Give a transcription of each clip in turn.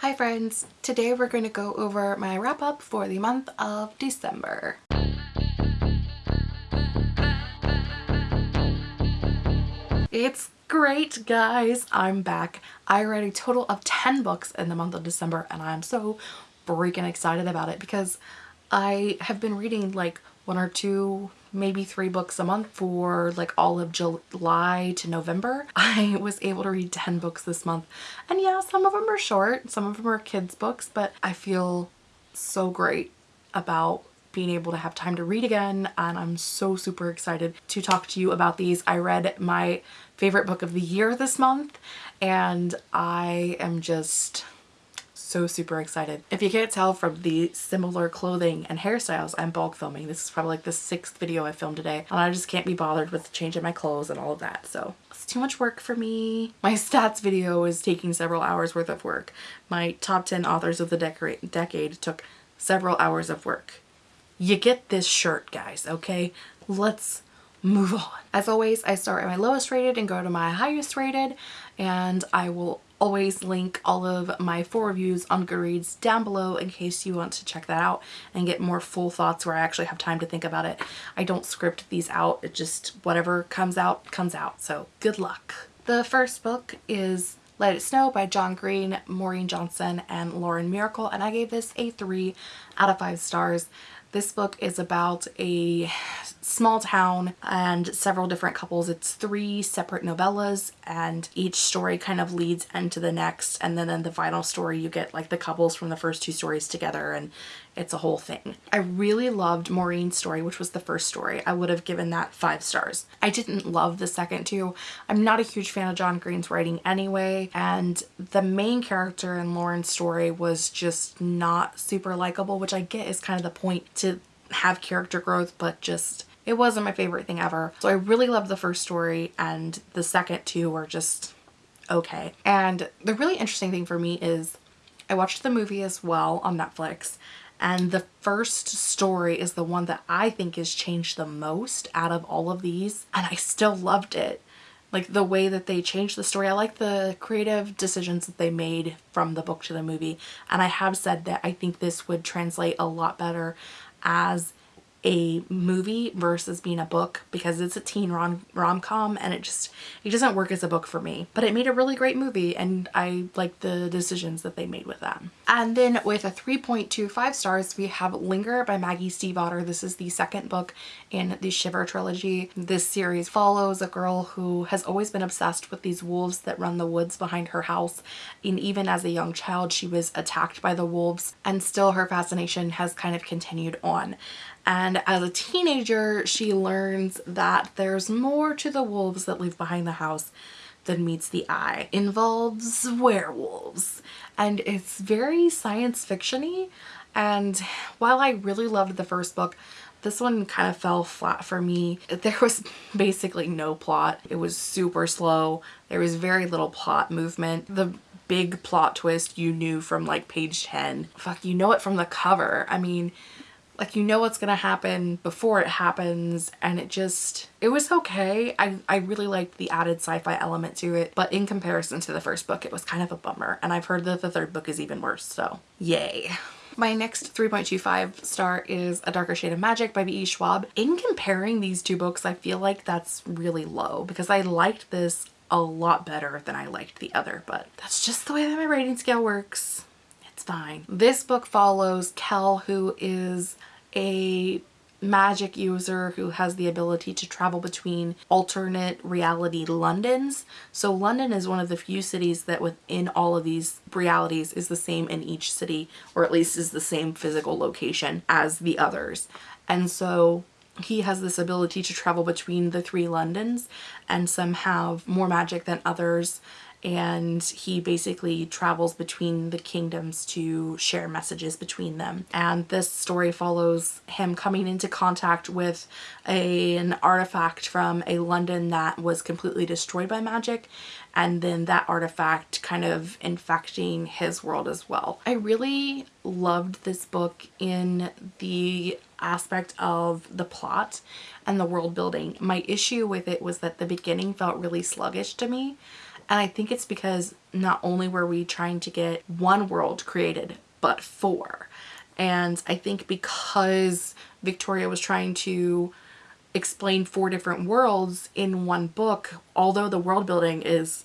Hi friends! Today we're going to go over my wrap up for the month of December. It's great guys! I'm back. I read a total of 10 books in the month of December and I'm so freaking excited about it because I have been reading like one or two maybe three books a month for like all of July to November. I was able to read 10 books this month and yeah some of them are short some of them are kids books but I feel so great about being able to have time to read again and I'm so super excited to talk to you about these. I read my favorite book of the year this month and I am just so super excited. If you can't tell from the similar clothing and hairstyles I'm bulk filming, this is probably like the sixth video I filmed today and I just can't be bothered with changing my clothes and all of that so it's too much work for me. My stats video is taking several hours worth of work. My top 10 authors of the decade took several hours of work. You get this shirt guys okay? Let's move on. As always, I start at my lowest rated and go to my highest rated and I will always link all of my full reviews on Goodreads down below in case you want to check that out and get more full thoughts where I actually have time to think about it. I don't script these out, it just whatever comes out, comes out. So good luck. The first book is Let It Snow by John Green, Maureen Johnson, and Lauren Myracle and I gave this a 3 out of 5 stars. This book is about a small town and several different couples. It's three separate novellas and each story kind of leads into the next and then in the final story you get like the couples from the first two stories together and it's a whole thing. I really loved Maureen's story which was the first story. I would have given that five stars. I didn't love the second two. I'm not a huge fan of John Green's writing anyway and the main character in Lauren's story was just not super likable which I get is kind of the point to have character growth but just it wasn't my favorite thing ever. So I really loved the first story and the second two were just okay. And the really interesting thing for me is I watched the movie as well on Netflix and the first story is the one that I think has changed the most out of all of these and I still loved it like the way that they changed the story. I like the creative decisions that they made from the book to the movie and I have said that I think this would translate a lot better as a movie versus being a book because it's a teen rom rom-com and it just it doesn't work as a book for me but it made a really great movie and I like the decisions that they made with that. And then with a 3.25 stars we have Linger by Maggie Stiefvater. This is the second book in the Shiver trilogy. This series follows a girl who has always been obsessed with these wolves that run the woods behind her house and even as a young child she was attacked by the wolves and still her fascination has kind of continued on and as a teenager she learns that there's more to the wolves that live behind the house than meets the eye. Involves werewolves and it's very science fictiony and while I really loved the first book this one kind of fell flat for me. There was basically no plot. It was super slow. There was very little plot movement. The big plot twist you knew from like page 10. Fuck, you know it from the cover. I mean, like you know what's gonna happen before it happens and it just it was okay I, I really liked the added sci-fi element to it but in comparison to the first book it was kind of a bummer and I've heard that the third book is even worse so yay my next 3.25 star is A Darker Shade of Magic by V.E. Schwab. In comparing these two books, I feel like that's really low because I liked this a lot better than I liked the other, but that's just the way that my rating scale works This book follows Kell who is a magic user who has the ability to travel between alternate reality Londons. So London is one of the few cities that within all of these realities is the same in each city or at least is the same physical location as the others. And so he has this ability to travel between the three Londons and some have more magic than others and he basically travels between the kingdoms to share messages between them. And this story follows him coming into contact with a, an artifact from a London that was completely destroyed by magic and then that artifact kind of infecting his world as well. I really loved this book in the aspect of the plot and the world building. My issue with it was that the beginning felt really sluggish to me And I think it's because not only were we trying to get one world created, but four. And I think because Victoria was trying to explain four different worlds in one book, although the world building is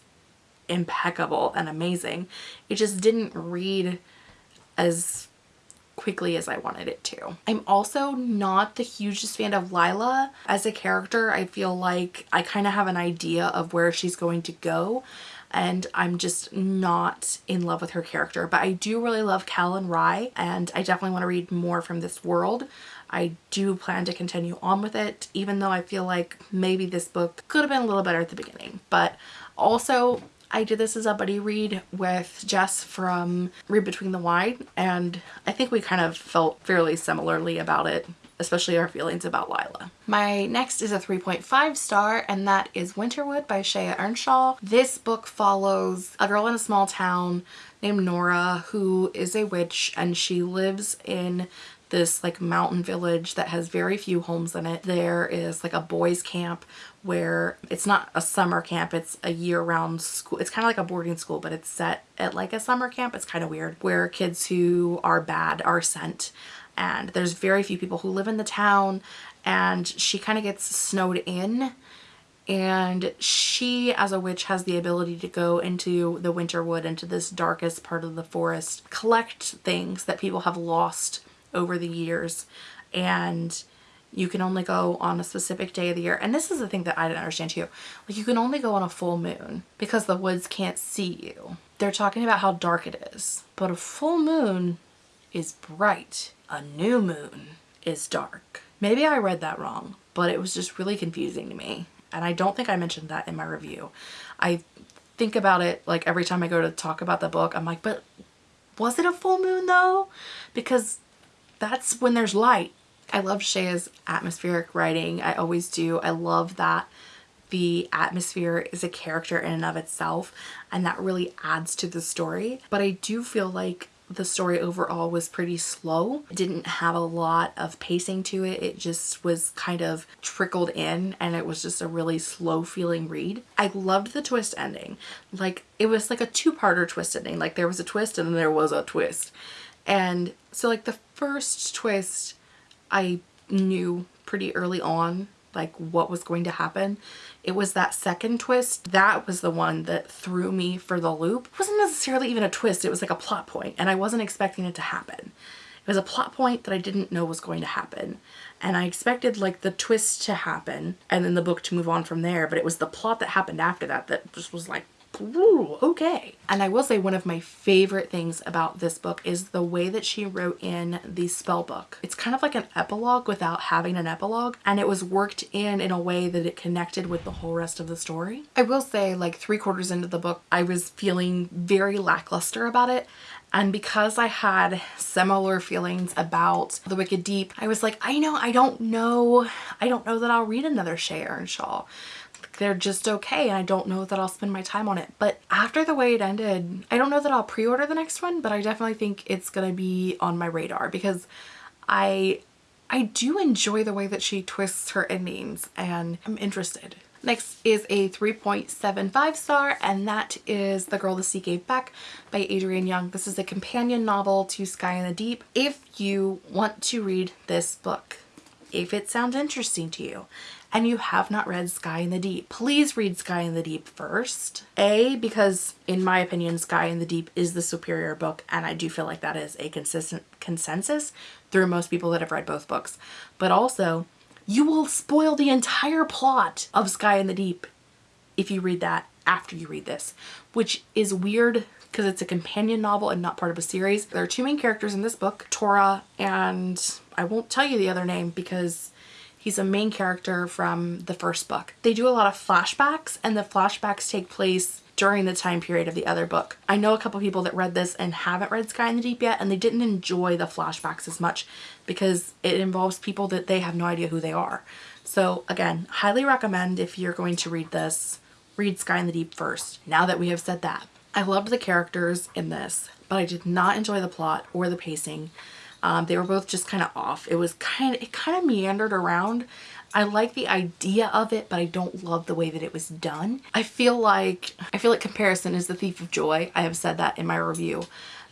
impeccable and amazing, it just didn't read as quickly as I wanted it to. I'm also not the hugest fan of Lila as a character. I feel like I kind of have an idea of where she's going to go and I'm just not in love with her character. But I do really love Kell and Rhy and I definitely want to read more from this world. I do plan to continue on with it even though I feel like maybe this book could have been a little better at the beginning. But also I did this as a buddy read with Jess from Read Between the Wine and I think we kind of felt fairly similarly about it especially our feelings about Lila. My next is a 3.5 star and that is Winterwood by Shea Ernshaw. This book follows a girl in a small town named Nora who is a witch and she lives in this like mountain village that has very few homes in it. There is like a boys camp where it's not a summer camp, it's a year-round school. It's kind of like a boarding school, but it's set at like a summer camp. It's kind of weird where kids who are bad are sent and there's very few people who live in the town and she kind of gets snowed in and she as a witch has the ability to go into the winter wood into this darkest part of the forest collect things that people have lost over the years and you can only go on a specific day of the year. And this is the thing that I didn't understand too. Like you can only go on a full moon because the woods can't see you. They're talking about how dark it is but a full moon is bright. A new moon is dark. Maybe I read that wrong but it was just really confusing to me and I don't think I mentioned that in my review. I think about it like every time I go to talk about the book I'm like but was it a full moon though? Because that's when there's light. I love Shea's atmospheric writing. I always do. I love that the atmosphere is a character in and of itself and that really adds to the story. But I do feel like the story overall was pretty slow. It didn't have a lot of pacing to it. It just was kind of trickled in and it was just a really slow feeling read. I loved the twist ending. Like it was like a two-parter twist ending. Like there was a twist and then there was a twist. And so like the first twist I knew pretty early on like what was going to happen. It was that second twist. That was the one that threw me for the loop. It wasn't necessarily even a twist. It was like a plot point and I wasn't expecting it to happen. It was a plot point that I didn't know was going to happen. And I expected like the twist to happen and then the book to move on from there. But it was the plot that happened after that that just was like, Ooh, okay. And I will say one of my favorite things about this book is the way that she wrote in the spell book. It's kind of like an epilogue without having an epilogue and it was worked in in a way that it connected with the whole rest of the story. I will say like three quarters into the book I was feeling very lackluster about it and because I had similar feelings about The Wicked Deep, I was like, I know, I don't know, I don't know that I'll read another Shea Ernshaw they're just okay and I don't know that I'll spend my time on it. But after the way it ended, I don't know that I'll pre-order the next one, but I definitely think it's gonna be on my radar because I I do enjoy the way that she twists her endings and I'm interested. Next is a 3.75 star and that is The Girl the Sea Gave Back by Adrienne Young. This is a companion novel to Sky in the Deep. If you want to read this book, if it sounds interesting to you and you have not read Sky in the Deep, please read Sky in the Deep first. A, because in my opinion, Sky in the Deep is the superior book and I do feel like that is a consistent consensus through most people that have read both books. But also, you will spoil the entire plot of Sky in the Deep if you read that after you read this, which is weird because it's a companion novel and not part of a series. There are two main characters in this book, Tora and I won't tell you the other name because He's a main character from the first book. They do a lot of flashbacks and the flashbacks take place during the time period of the other book. I know a couple people that read this and haven't read Sky in the Deep yet and they didn't enjoy the flashbacks as much because it involves people that they have no idea who they are. So again, highly recommend if you're going to read this, read Sky in the Deep first. Now that we have said that. I loved the characters in this, but I did not enjoy the plot or the pacing. Um, they were both just kind of off. It was kind of, it kind of meandered around. I like the idea of it, but I don't love the way that it was done. I feel like, I feel like comparison is the thief of joy. I have said that in my review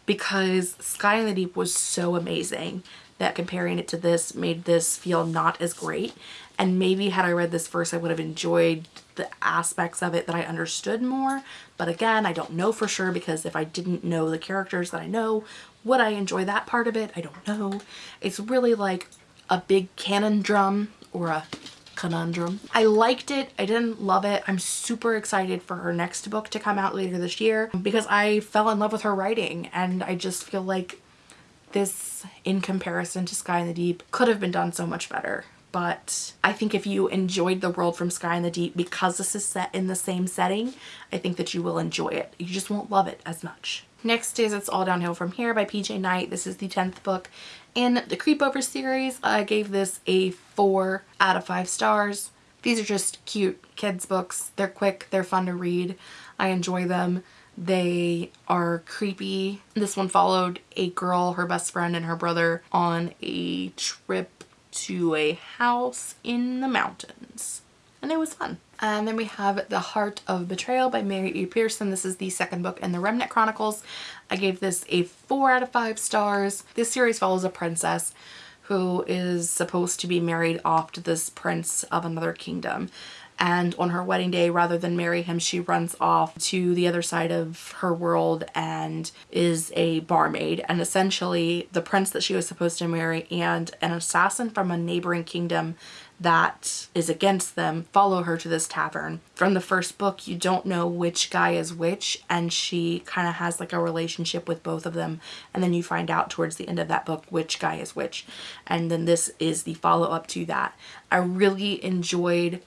because Sky in the Deep was so amazing that comparing it to this made this feel not as great. And maybe had I read this first, I would have enjoyed the aspects of it that I understood more. But again, I don't know for sure because if I didn't know the characters that I know, would I enjoy that part of it? I don't know. It's really like a big cannon drum or a conundrum. I liked it. I didn't love it. I'm super excited for her next book to come out later this year because I fell in love with her writing and I just feel like this in comparison to Sky in the Deep could have been done so much better but I think if you enjoyed the world from Sky in the Deep because this is set in the same setting, I think that you will enjoy it. You just won't love it as much. Next is It's All Downhill From Here by PJ Night. This is the 10th book in the Creepover series. I gave this a 4 out of 5 stars. These are just cute kids books. They're quick, they're fun to read. I enjoy them. They are creepy. This one followed a girl, her best friend, and her brother on a trip to a house in the mountains. And it was fun. And then we have The Heart of Betrayal by Mary E. Pearson. This is the second book in the Remnant Chronicles. I gave this a 4 out of 5 stars. This series follows a princess who is supposed to be married off to this prince of another kingdom and on her wedding day rather than marry him she runs off to the other side of her world and is a barmaid and essentially the prince that she was supposed to marry and an assassin from a neighboring kingdom that is against them follow her to this tavern. From the first book, you don't know which guy is which and she kind of has like a relationship with both of them and then you find out towards the end of that book which guy is which and then this is the follow-up to that. I really enjoyed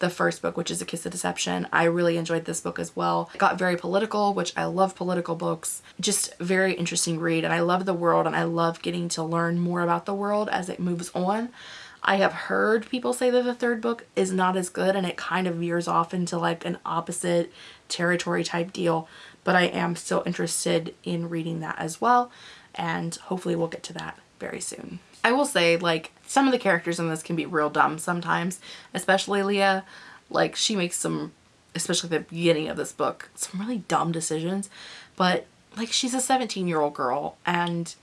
the first book, which is A Kiss of Deception. I really enjoyed this book as well. It got very political, which I love political books. Just very interesting read and I love the world and I love getting to learn more about the world as it moves on. I have heard people say that the third book is not as good and it kind of veers off into like an opposite territory type deal, but I am still interested in reading that as well and hopefully we'll get to that very soon. I will say like some of the characters in this can be real dumb sometimes, especially Lia. Like she makes some, especially the beginning of this book, some really dumb decisions, but like she's a 17 year old girl and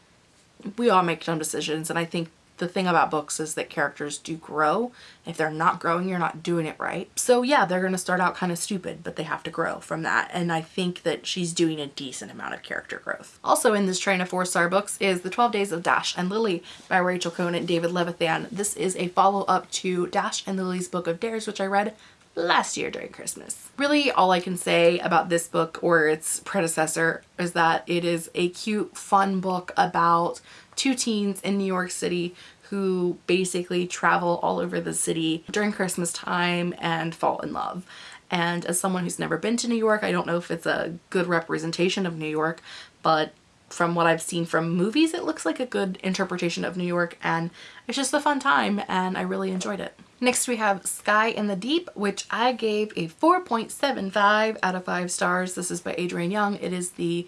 we all make dumb decisions and I think the thing about books is that characters do grow. If they're not growing, you're not doing it right. So yeah, they're going to start out kind of stupid, but they have to grow from that. And I think that she's doing a decent amount of character growth. Also in this train of four star books is The 12 Days of Dash and Lily by Rachel Cohn and David Levithan. This is a follow up to Dash and Lily's Book of Dares, which I read last year during Christmas. Really all I can say about this book or its predecessor is that it is a cute fun book about two teens in New York City who basically travel all over the city during Christmas time and fall in love. And as someone who's never been to New York, I don't know if it's a good representation of New York, but from what I've seen from movies, it looks like a good interpretation of New York and it's just a fun time and I really enjoyed it. Next we have Sky in the Deep, which I gave a 4.75 out of 5 stars. This is by Adrienne Young. It is the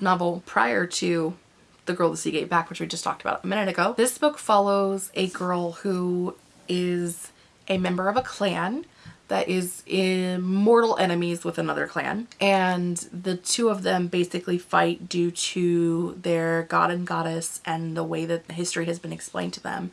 novel prior to The Girl the Sea Gave Back, which we just talked about a minute ago. This book follows a girl who is a member of a clan that is in mortal enemies with another clan. And the two of them basically fight due to their god and goddess and the way that history has been explained to them.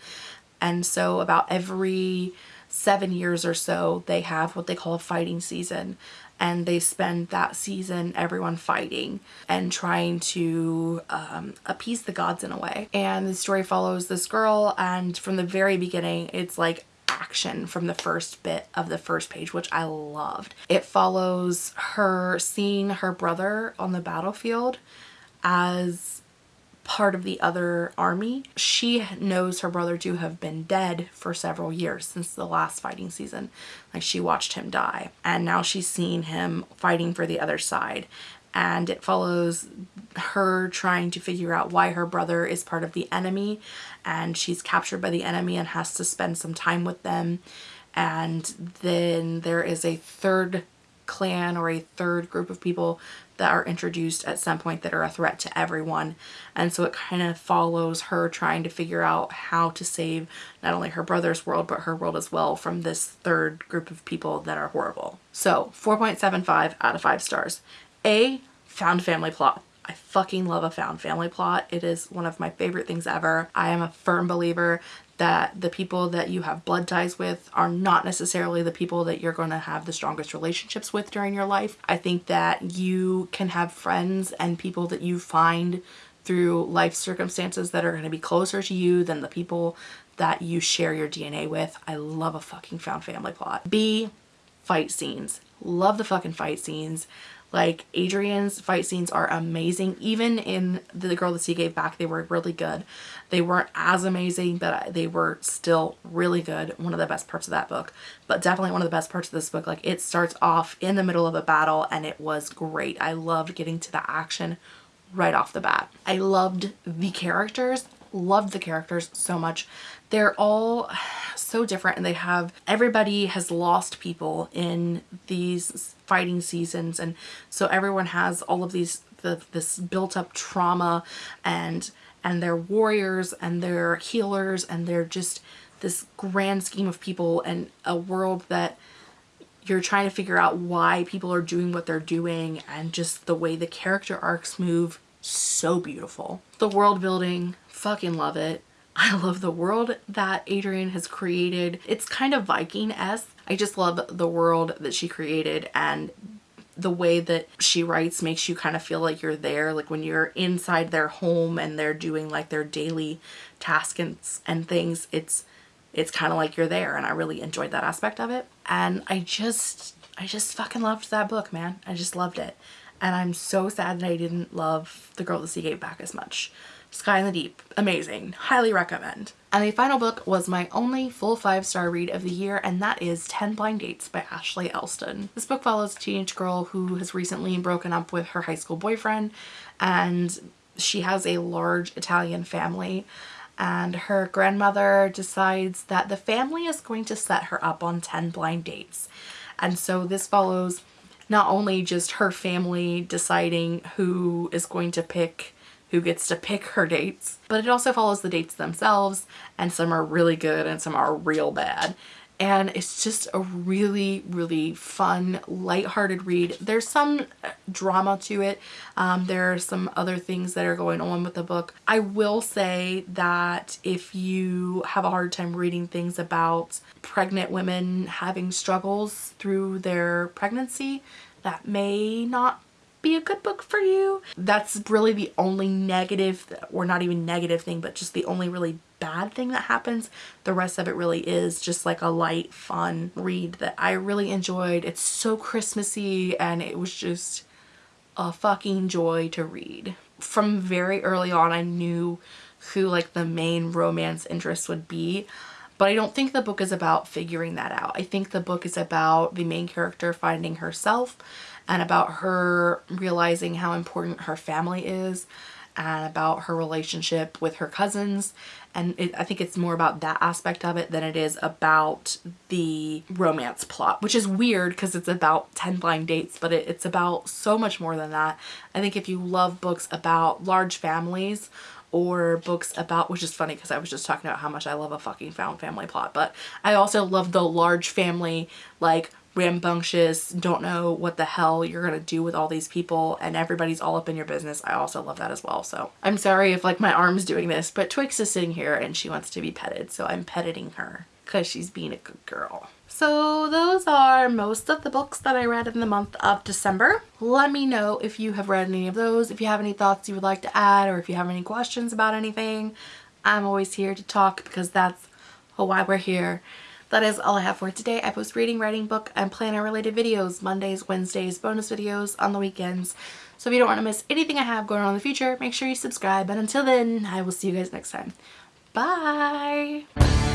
And so about every seven years or so they have what they call a fighting season. And they spend that season everyone fighting and trying to um, appease the gods in a way. And the story follows this girl and from the very beginning it's like action from the first bit of the first page, which I loved. It follows her seeing her brother on the battlefield as part of the other army. She knows her brother to have been dead for several years since the last fighting season. Like she watched him die and now she's seeing him fighting for the other side and it follows her trying to figure out why her brother is part of the enemy and she's captured by the enemy and has to spend some time with them and then there is a third clan or a third group of people that are introduced at some point that are a threat to everyone. And so it kind of follows her trying to figure out how to save not only her brother's world, but her world as well from this third group of people that are horrible. So 4.75 out of 5 stars. A, found family plot. I fucking love a found family plot. It is one of my favorite things ever. I am a firm believer that the people that you have blood ties with are not necessarily the people that you're going to have the strongest relationships with during your life. I think that you can have friends and people that you find through life circumstances that are going to be closer to you than the people that you share your DNA with. I love a fucking found family plot. B, fight scenes. Love the fucking fight scenes. Like Adrienne's fight scenes are amazing. Even in The Girl That Sea Gave Back, they were really good. They weren't as amazing, but they were still really good. One of the best parts of that book, but definitely one of the best parts of this book. Like it starts off in the middle of a battle and it was great. I loved getting to the action right off the bat. I loved the characters loved the characters so much. They're all so different and they have, everybody has lost people in these fighting seasons and so everyone has all of these, the, this built up trauma and and they're warriors and they're healers and they're just this grand scheme of people and a world that you're trying to figure out why people are doing what they're doing and just the way the character arcs move so beautiful. The world building, fucking love it. I love the world that Adrienne has created. It's kind of Viking-esque. I just love the world that she created and the way that she writes makes you kind of feel like you're there like when you're inside their home and they're doing like their daily tasks and, and things it's it's kind of like you're there and I really enjoyed that aspect of it and I just I just fucking loved that book man I just loved it and I'm so sad that I didn't love The Girl at the Sea Gave Back as much. Sky in the Deep, amazing, highly recommend. And the final book was my only full five star read of the year and that is 10 Blind Dates by Ashley Elston. This book follows a teenage girl who has recently broken up with her high school boyfriend and she has a large Italian family and her grandmother decides that the family is going to set her up on 10 blind dates. And so this follows not only just her family deciding who is going to pick who gets to pick her dates, but it also follows the dates themselves and some are really good and some are real bad. And it's just a really, really fun, lighthearted read. There's some drama to it. Um, there are some other things that are going on with the book. I will say that if you have a hard time reading things about pregnant women having struggles through their pregnancy, that may not be a good book for you. That's really the only negative, or not even negative thing, but just the only really bad thing that happens. The rest of it really is just like a light, fun read that I really enjoyed. It's so Christmassy and it was just a fucking joy to read. From very early on, I knew who like the main romance interest would be. But I don't think the book is about figuring that out. I think the book is about the main character finding herself and about her realizing how important her family is and about her relationship with her cousins and it, I think it's more about that aspect of it than it is about the romance plot which is weird because it's about 10 blind dates but it, it's about so much more than that. I think if you love books about large families or books about which is funny because I was just talking about how much I love a fucking found family plot but I also love the large family like rambunctious, don't know what the hell you're gonna do with all these people and everybody's all up in your business. I also love that as well. So I'm sorry if like my arm's doing this, but Twix is sitting here and she wants to be petted. So I'm petting her because she's being a good girl. So those are most of the books that I read in the month of December. Let me know if you have read any of those, if you have any thoughts you would like to add, or if you have any questions about anything. I'm always here to talk because that's why we're here. That is all I have for today. I post reading, writing, book, and planner related videos Mondays, Wednesdays, bonus videos on the weekends. So if you don't want to miss anything I have going on in the future, make sure you subscribe. And until then, I will see you guys next time. Bye!